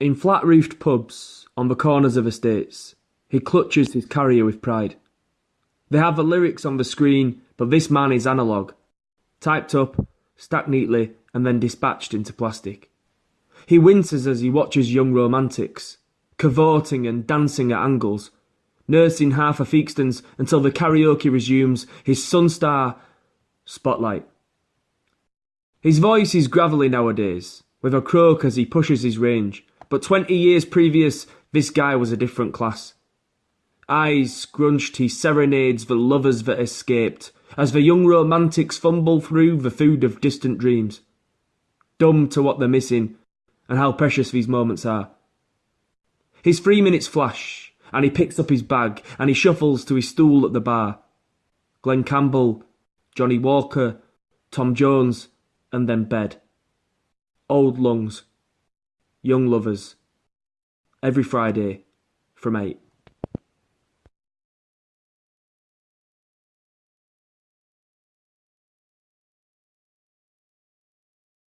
In flat roofed pubs, on the corners of estates, he clutches his carrier with pride. They have the lyrics on the screen, but this man is analogue, typed up, stacked neatly, and then dispatched into plastic. He winces as he watches young romantics, cavorting and dancing at angles, nursing half a Theakston's until the karaoke resumes his Sunstar spotlight. His voice is gravelly nowadays, with a croak as he pushes his range, but twenty years previous, this guy was a different class. Eyes scrunched, he serenades the lovers that escaped, as the young romantics fumble through the food of distant dreams. Dumb to what they're missing, and how precious these moments are. His three minutes flash, and he picks up his bag, and he shuffles to his stool at the bar. Glen Campbell, Johnnie Walker, Tom Jones, and then bed. Old lungs. Young lovers. Every Friday from 8.